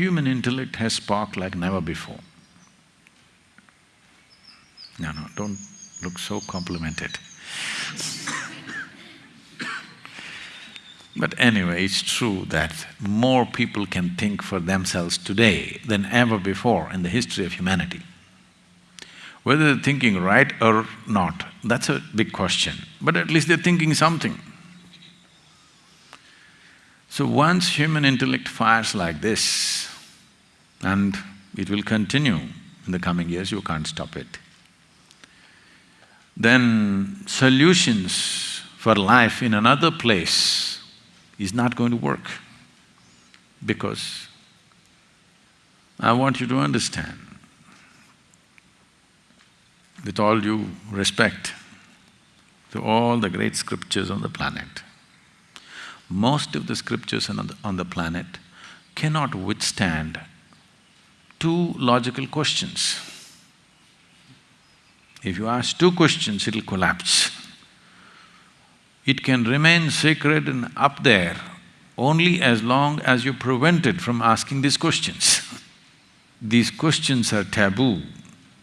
human intellect has sparked like never before. No, no, don't look so complimented. But anyway, it's true that more people can think for themselves today than ever before in the history of humanity. Whether they're thinking right or not, that's a big question, but at least they're thinking something. So once human intellect fires like this, and it will continue in the coming years, you can't stop it, then solutions for life in another place is not going to work because I want you to understand, with all due respect to all the great scriptures on the planet, most of the scriptures on the, on the planet cannot withstand two logical questions. If you ask two questions, it'll collapse. It can remain sacred and up there only as long as you prevent it from asking these questions. these questions are taboo,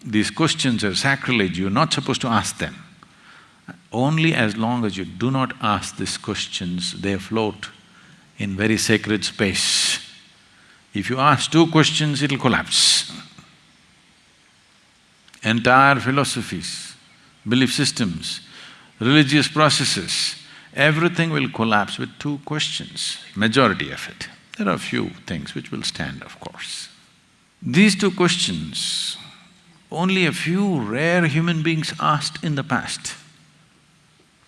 these questions are sacrilege, you're not supposed to ask them. Only as long as you do not ask these questions, they float in very sacred space. If you ask two questions, it'll collapse. Entire philosophies, belief systems, religious processes, everything will collapse with two questions, majority of it. There are a few things which will stand, of course. These two questions, only a few rare human beings asked in the past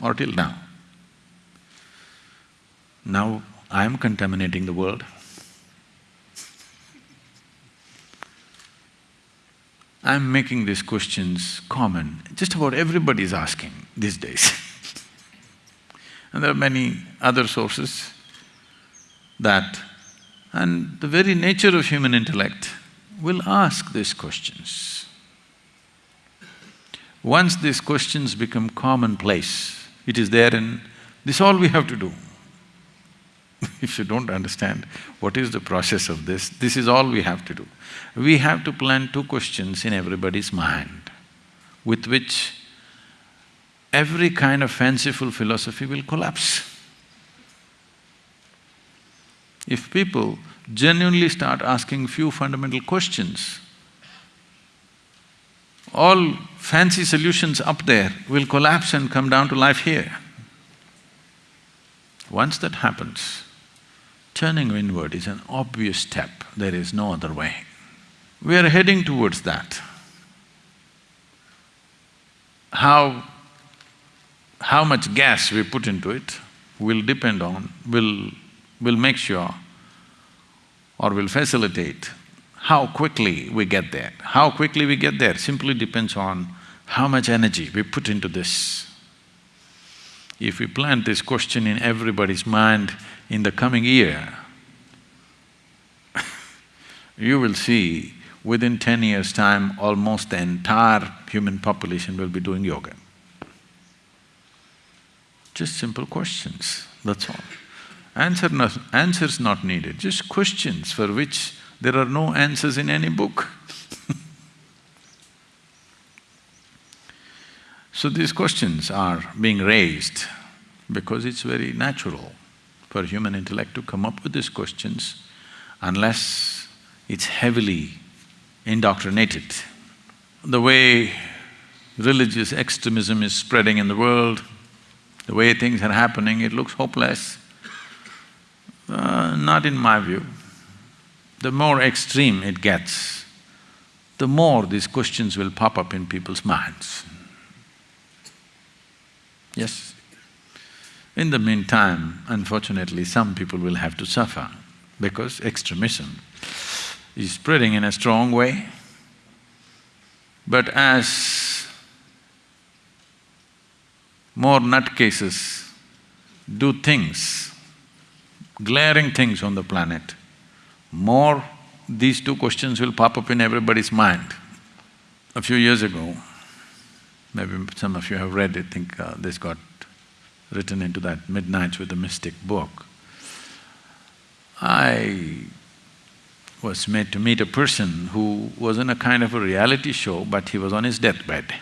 or till now. Now I am contaminating the world. I'm making these questions common, just about everybody is asking these days and there are many other sources that… and the very nature of human intellect will ask these questions. Once these questions become commonplace, it is there and this all we have to do. if you don't understand what is the process of this, this is all we have to do. We have to plant two questions in everybody's mind with which every kind of fanciful philosophy will collapse. If people genuinely start asking few fundamental questions, all fancy solutions up there will collapse and come down to life here. Once that happens, turning inward is an obvious step, there is no other way. We are heading towards that. How… how much gas we put into it will depend on, will… will make sure or will facilitate how quickly we get there. How quickly we get there simply depends on how much energy we put into this. If we plant this question in everybody's mind in the coming year, you will see within ten years' time, almost the entire human population will be doing yoga. Just simple questions, that's all. Answer not… answers not needed, just questions for which there are no answers in any book So these questions are being raised because it's very natural for human intellect to come up with these questions unless it's heavily indoctrinated. The way religious extremism is spreading in the world, the way things are happening, it looks hopeless. Uh, not in my view. The more extreme it gets, the more these questions will pop up in people's minds. Yes. In the meantime, unfortunately, some people will have to suffer because extremism is spreading in a strong way. But as more nutcases do things, glaring things on the planet, more these two questions will pop up in everybody's mind. A few years ago, maybe some of you have read it, think uh, this got written into that Midnights with the Mystic book. I… was made to meet a person who was in a kind of a reality show, but he was on his deathbed.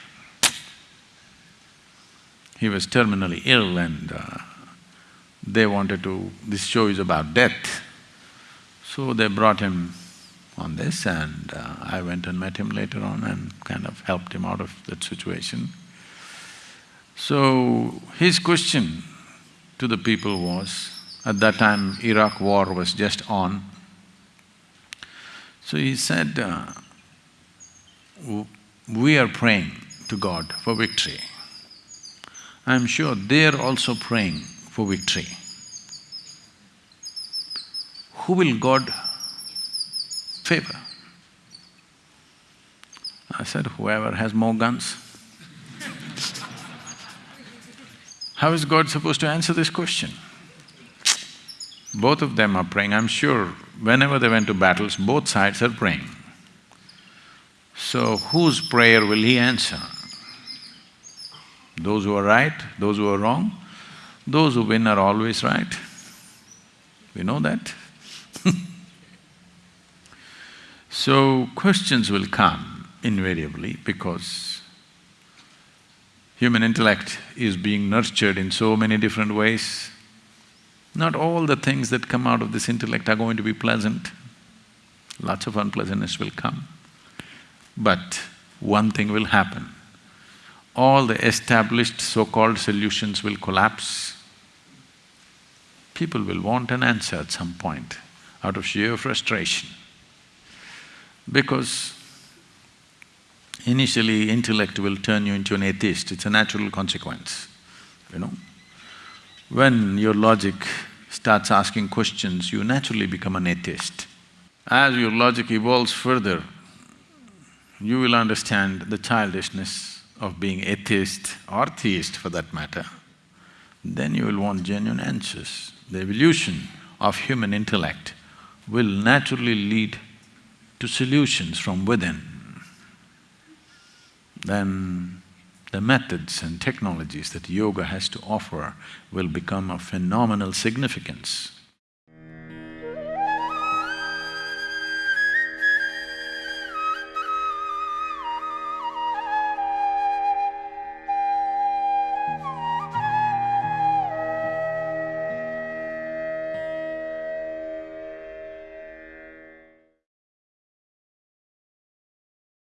He was terminally ill and uh, they wanted to… this show is about death. So they brought him on this and uh, I went and met him later on and kind of helped him out of that situation. So his question to the people was, at that time Iraq war was just on. So he said, uh, we are praying to God for victory. I'm sure they're also praying for victory. Who will God favor? I said, whoever has more guns. How is God supposed to answer this question? Both of them are praying, I'm sure whenever they went to battles, both sides are praying. So whose prayer will he answer? Those who are right, those who are wrong, those who win are always right. We know that So questions will come invariably because human intellect is being nurtured in so many different ways. Not all the things that come out of this intellect are going to be pleasant. Lots of unpleasantness will come. But one thing will happen all the established so-called solutions will collapse. People will want an answer at some point out of sheer frustration. Because initially intellect will turn you into an atheist, it's a natural consequence, you know. When your logic starts asking questions, you naturally become an atheist. As your logic evolves further, you will understand the childishness of being atheist or theist for that matter, then you will want genuine answers. The evolution of human intellect will naturally lead to solutions from within. Then the methods and technologies that yoga has to offer will become of phenomenal significance.